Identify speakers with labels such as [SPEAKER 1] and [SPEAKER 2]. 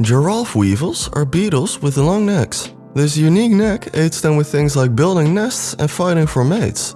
[SPEAKER 1] Giraffe weevils are beetles with long necks. This unique neck aids them with things like building nests and fighting for mates.